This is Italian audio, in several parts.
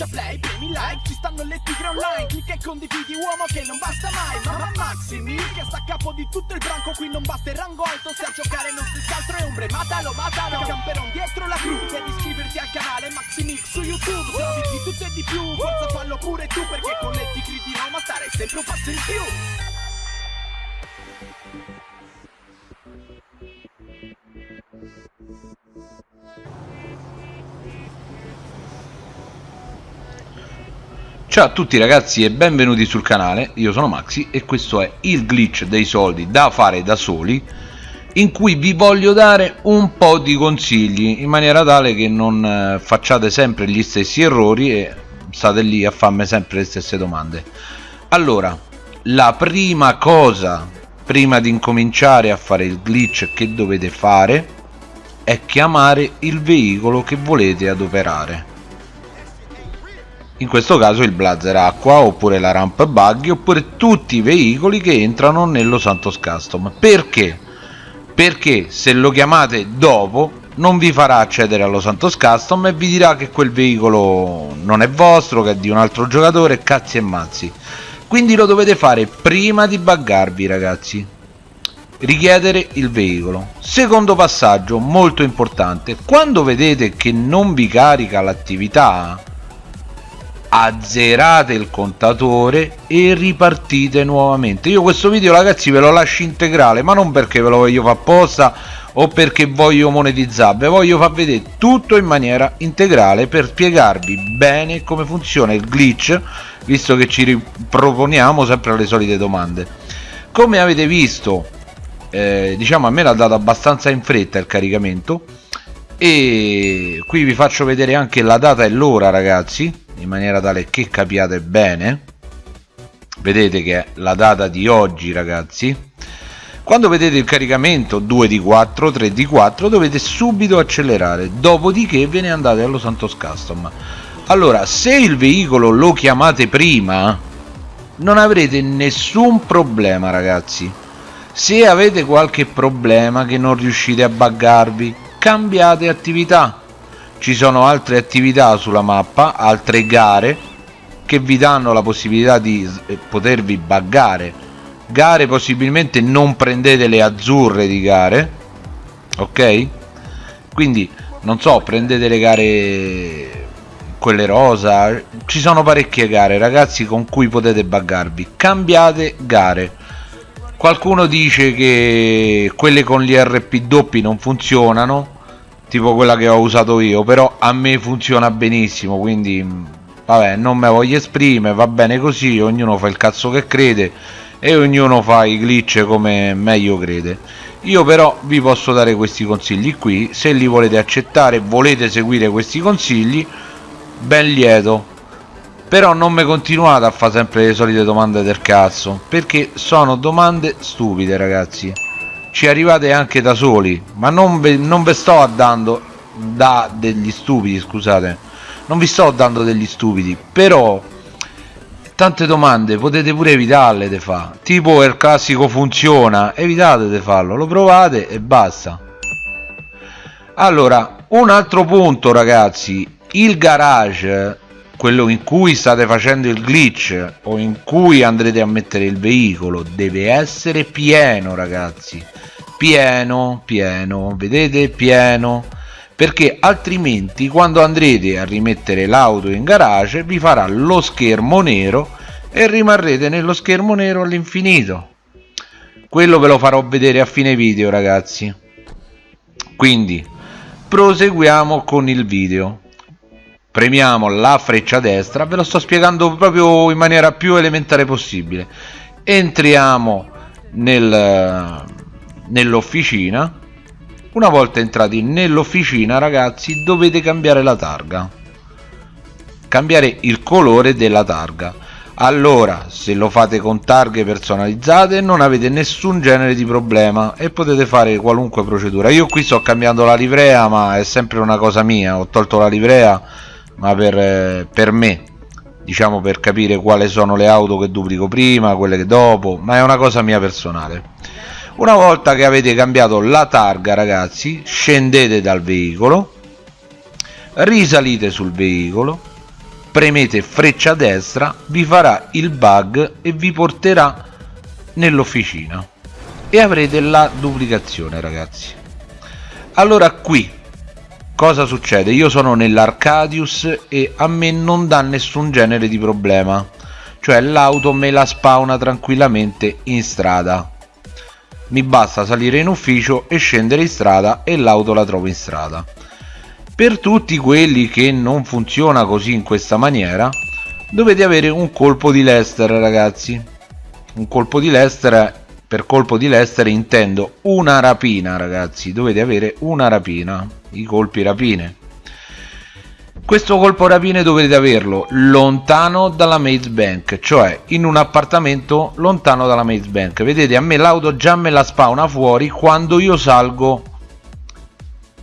schiaccia play, premi like Ci stanno le tigre online Clicca e condividi uomo che non basta mai Mamma Maximi che sta a capo di tutto il branco Qui non basta il rango alto Se a giocare non si altro è ombre Matalo, matalo Camperon dietro la crew Devi iscriverti al canale Maximix su YouTube Se di tutto e di più Forza fallo pure tu Perché con le tigre di Roma stare sempre un passo in più Ciao a tutti ragazzi e benvenuti sul canale, io sono Maxi e questo è il glitch dei soldi da fare da soli in cui vi voglio dare un po' di consigli in maniera tale che non eh, facciate sempre gli stessi errori e state lì a farmi sempre le stesse domande. Allora, la prima cosa prima di incominciare a fare il glitch che dovete fare è chiamare il veicolo che volete adoperare in questo caso il blazer acqua oppure la ramp buggy oppure tutti i veicoli che entrano nello Santos Custom. Perché? perché se lo chiamate dopo non vi farà accedere allo Santos Custom e vi dirà che quel veicolo non è vostro che è di un altro giocatore cazzi e mazzi. Quindi lo dovete fare prima di buggarvi ragazzi. Richiedere il veicolo. Secondo passaggio molto importante quando vedete che non vi carica l'attività azzerate il contatore e ripartite nuovamente. Io questo video ragazzi ve lo lascio integrale ma non perché ve lo voglio fare apposta o perché voglio monetizzare ve voglio far vedere tutto in maniera integrale per spiegarvi bene come funziona il glitch visto che ci riproponiamo sempre le solite domande. Come avete visto eh, diciamo a me l'ha dato abbastanza in fretta il caricamento e qui vi faccio vedere anche la data e l'ora ragazzi in maniera tale che capiate bene vedete che è la data di oggi ragazzi quando vedete il caricamento 2 di 4 3 di 4 dovete subito accelerare dopodiché ve ne andate allo Santos Custom. Allora se il veicolo lo chiamate prima non avrete nessun problema ragazzi. Se avete qualche problema che non riuscite a buggarvi cambiate attività ci sono altre attività sulla mappa altre gare che vi danno la possibilità di eh, potervi buggare. Gare possibilmente non prendete le azzurre di gare ok? Quindi non so prendete le gare quelle rosa ci sono parecchie gare ragazzi con cui potete buggarvi. Cambiate gare. Qualcuno dice che quelle con gli RP doppi non funzionano tipo quella che ho usato io però a me funziona benissimo quindi vabbè non me voglio esprimere va bene così ognuno fa il cazzo che crede e ognuno fa i glitch come meglio crede. Io però vi posso dare questi consigli qui se li volete accettare volete seguire questi consigli ben lieto. Però non mi continuate a fare sempre le solite domande del cazzo perché sono domande stupide ragazzi ci arrivate anche da soli ma non ve, non ve sto dando da degli stupidi scusate. Non vi sto dando degli stupidi però tante domande potete pure evitarle di fa tipo il classico funziona evitate di farlo lo provate e basta. Allora un altro punto ragazzi il garage quello in cui state facendo il glitch o in cui andrete a mettere il veicolo deve essere pieno ragazzi. Pieno pieno vedete? Pieno. Perché altrimenti quando andrete a rimettere l'auto in garage vi farà lo schermo nero e rimarrete nello schermo nero all'infinito. Quello ve lo farò vedere a fine video ragazzi. Quindi proseguiamo con il video premiamo la freccia destra ve lo sto spiegando proprio in maniera più elementare possibile. Entriamo nel nell'officina. Una volta entrati nell'officina ragazzi dovete cambiare la targa. Cambiare il colore della targa. Allora se lo fate con targhe personalizzate non avete nessun genere di problema e potete fare qualunque procedura. Io qui sto cambiando la livrea ma è sempre una cosa mia. Ho tolto la livrea ma per, eh, per me diciamo per capire quali sono le auto che duplico prima quelle che dopo ma è una cosa mia personale. Una volta che avete cambiato la targa ragazzi scendete dal veicolo risalite sul veicolo premete freccia destra vi farà il bug e vi porterà nell'officina. E avrete la duplicazione ragazzi. Allora qui cosa succede? Io sono nell'Arcadius e a me non dà nessun genere di problema. Cioè l'auto me la spawna tranquillamente in strada. Mi basta salire in ufficio e scendere in strada e l'auto la trovo in strada. Per tutti quelli che non funziona così in questa maniera dovete avere un colpo di Lester ragazzi. Un colpo di Lester per colpo di Lester intendo una rapina ragazzi. Dovete avere una rapina i colpi rapine. Questo colpo rapine dovete averlo lontano dalla maze bank cioè in un appartamento lontano dalla maze bank. Vedete a me l'auto già me la spawna fuori quando io salgo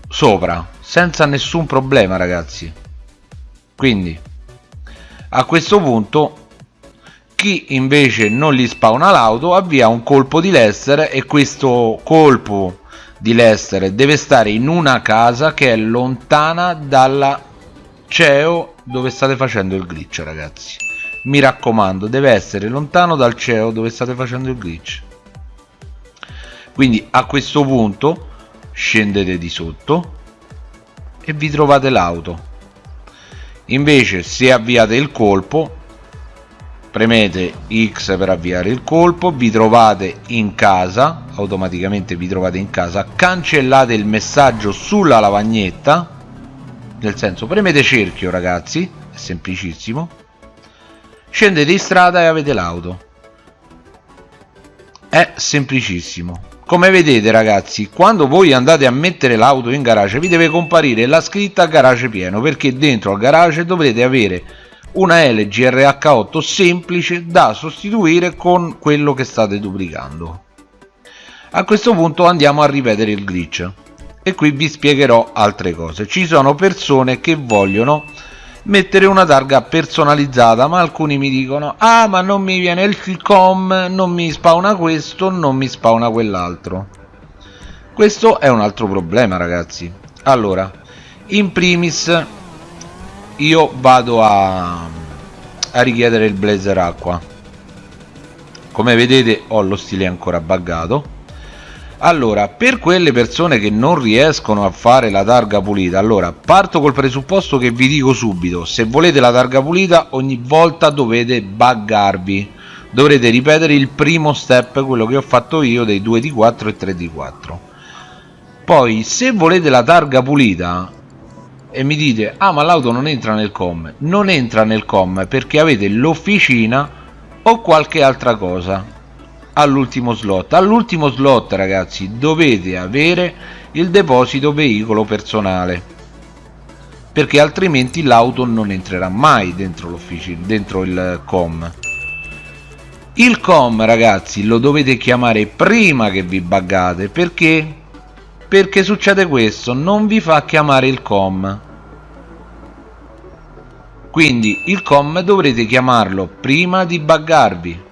sopra senza nessun problema ragazzi. Quindi a questo punto chi invece non gli spawna l'auto avvia un colpo di Lester e questo colpo di Lester deve stare in una casa che è lontana dalla CEO dove state facendo il glitch ragazzi. Mi raccomando deve essere lontano dal CEO dove state facendo il glitch. Quindi a questo punto scendete di sotto e vi trovate l'auto. Invece se avviate il colpo premete X per avviare il colpo vi trovate in casa automaticamente vi trovate in casa cancellate il messaggio sulla lavagnetta nel senso premete cerchio ragazzi è semplicissimo scendete in strada e avete l'auto. È semplicissimo. Come vedete ragazzi quando voi andate a mettere l'auto in garage vi deve comparire la scritta garage pieno perché dentro al garage dovrete avere una LG RH8 semplice da sostituire con quello che state duplicando. A questo punto andiamo a ripetere il glitch. E qui vi spiegherò altre cose. Ci sono persone che vogliono mettere una targa personalizzata ma alcuni mi dicono ah ma non mi viene il com non mi spawna questo non mi spawna quell'altro. Questo è un altro problema ragazzi. Allora in primis io vado a, a richiedere il blazer acqua. Come vedete ho lo stile ancora buggato. Allora per quelle persone che non riescono a fare la targa pulita allora parto col presupposto che vi dico subito. Se volete la targa pulita ogni volta dovete buggarvi. Dovrete ripetere il primo step quello che ho fatto io dei 2 di 4 e 3 di 4 poi se volete la targa pulita e mi dite ah ma l'auto non entra nel com non entra nel com perché avete l'officina o qualche altra cosa all'ultimo slot. All'ultimo slot ragazzi dovete avere il deposito veicolo personale perché altrimenti l'auto non entrerà mai dentro l'officina dentro il com. Il com ragazzi lo dovete chiamare prima che vi buggate perché perché succede questo non vi fa chiamare il com. Quindi il com dovrete chiamarlo prima di buggarvi.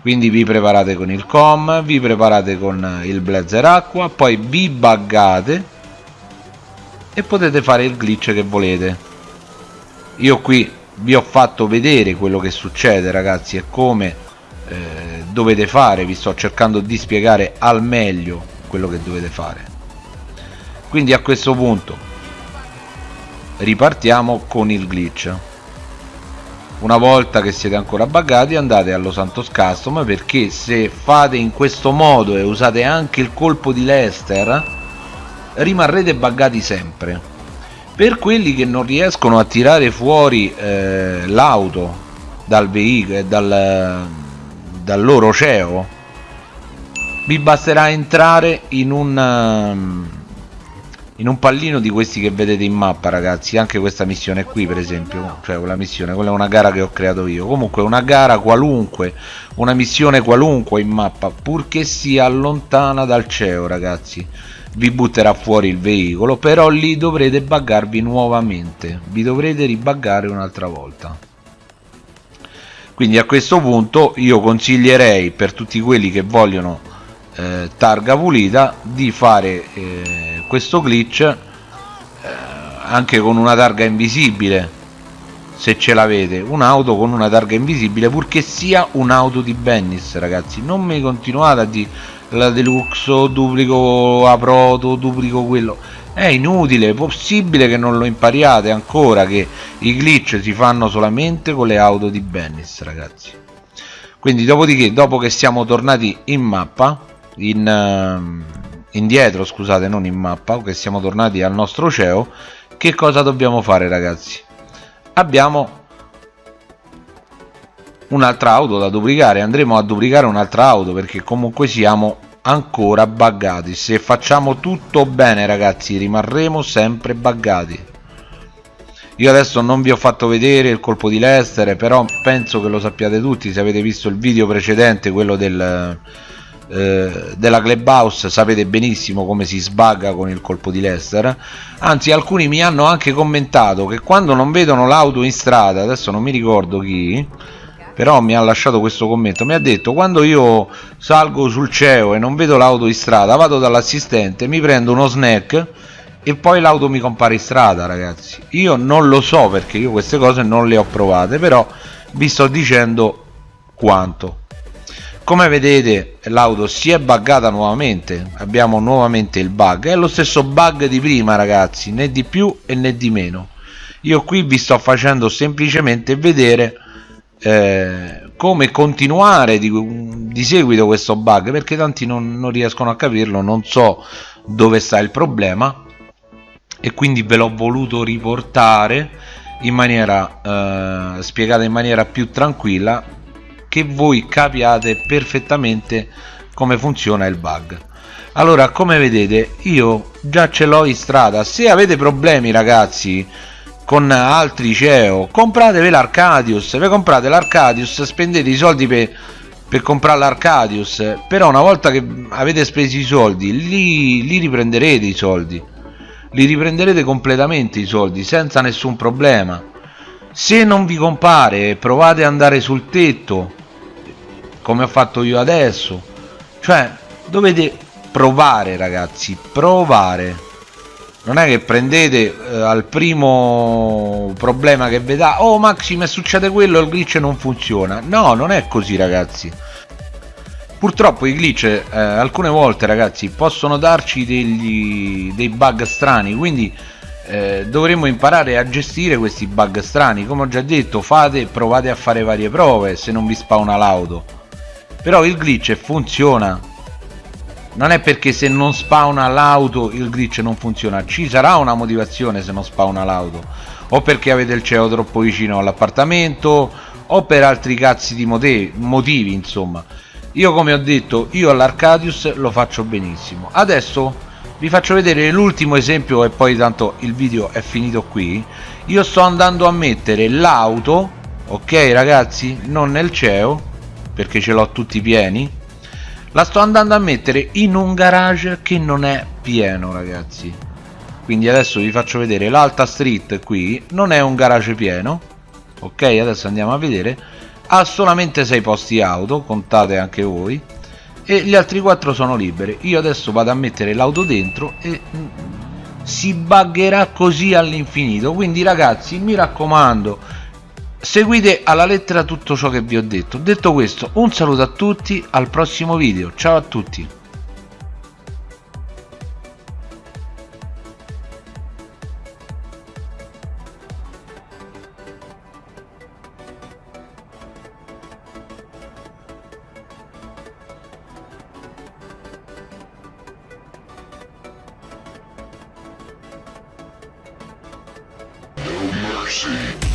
Quindi vi preparate con il com vi preparate con il blazer acqua poi vi buggate e potete fare il glitch che volete. Io qui vi ho fatto vedere quello che succede ragazzi e come eh, dovete fare. Vi sto cercando di spiegare al meglio quello che dovete fare quindi a questo punto ripartiamo con il glitch. Una volta che siete ancora buggati andate allo Santos Custom perché se fate in questo modo e usate anche il colpo di Lester rimarrete buggati sempre. Per quelli che non riescono a tirare fuori eh, l'auto dal veicolo dal, dal loro CEO vi basterà entrare in un in un pallino di questi che vedete in mappa ragazzi anche questa missione qui per esempio cioè quella missione quella è una gara che ho creato io. Comunque una gara qualunque una missione qualunque in mappa purché sia lontana dal CEO ragazzi vi butterà fuori il veicolo però lì dovrete buggarvi nuovamente vi dovrete ribuggare un'altra volta. Quindi a questo punto io consiglierei per tutti quelli che vogliono eh, targa pulita di fare eh, questo glitch eh, anche con una targa invisibile se ce l'avete un'auto con una targa invisibile purché sia un'auto di Bennis ragazzi. Non mi continuate a dire la deluxe duplico a proto duplico quello. È inutile è possibile che non lo impariate ancora che i glitch si fanno solamente con le auto di Bennis ragazzi. Quindi dopodiché dopo che siamo tornati in mappa in uh, indietro scusate non in mappa che siamo tornati al nostro CEO che cosa dobbiamo fare ragazzi? Abbiamo un'altra auto da duplicare andremo a duplicare un'altra auto perché comunque siamo ancora buggati. Se facciamo tutto bene ragazzi rimarremo sempre buggati. Io adesso non vi ho fatto vedere il colpo di Lester però penso che lo sappiate tutti se avete visto il video precedente quello del eh, della clubhouse sapete benissimo come si sbagga con il colpo di Lester anzi alcuni mi hanno anche commentato che quando non vedono l'auto in strada adesso non mi ricordo chi però mi ha lasciato questo commento. Mi ha detto quando io salgo sul CEO e non vedo l'auto in strada vado dall'assistente mi prendo uno snack e poi l'auto mi compare in strada ragazzi. Io non lo so perché io queste cose non le ho provate però vi sto dicendo quanto come vedete l'auto si è buggata nuovamente. Abbiamo nuovamente il bug. È lo stesso bug di prima ragazzi. Né di più e né di meno. Io qui vi sto facendo semplicemente vedere eh, come continuare di, di, seguito questo bug perché tanti non, non riescono a capirlo non so dove sta il problema. E quindi ve l'ho voluto riportare in maniera eh, spiegata in maniera più tranquilla che voi capiate perfettamente come funziona il bug. Allora come vedete io già ce l'ho in strada. Se avete problemi ragazzi con altri CEO compratevi l'Arcadius. Vi comprate l'Arcadius spendete i soldi per per comprare l'Arcadius. Però una volta che avete speso i soldi li, li riprenderete i soldi. Li riprenderete completamente i soldi senza nessun problema. Se non vi compare provate ad andare sul tetto come ho fatto io adesso. Cioè dovete provare ragazzi provare. Non è che prendete eh, al primo problema che vi dà oh Maxi mi succede quello il glitch non funziona. No non è così ragazzi. Purtroppo i glitch eh, alcune volte ragazzi possono darci degli, dei bug strani quindi eh, dovremmo imparare a gestire questi bug strani. Come ho già detto fate provate a fare varie prove se non vi spawna l'auto però il glitch funziona. Non è perché se non spawna l'auto il glitch non funziona. Ci sarà una motivazione se non spawna l'auto. O perché avete il CEO troppo vicino all'appartamento o per altri cazzi di motivi, motivi insomma. Io come ho detto io all'Arcadius lo faccio benissimo. Adesso vi faccio vedere l'ultimo esempio e poi tanto il video è finito qui. Io sto andando a mettere l'auto ok ragazzi? Non nel CEO perché ce l'ho tutti pieni? La sto andando a mettere in un garage che non è pieno ragazzi. Quindi adesso vi faccio vedere l'alta street qui non è un garage pieno ok? Adesso andiamo a vedere. Ha solamente 6 posti auto contate anche voi e gli altri 4 sono liberi. Io adesso vado a mettere l'auto dentro e mm, si buggerà così all'infinito. Quindi ragazzi mi raccomando seguite alla lettera tutto ciò che vi ho detto. Detto questo un saluto a tutti al prossimo video. Ciao a tutti. Mercy.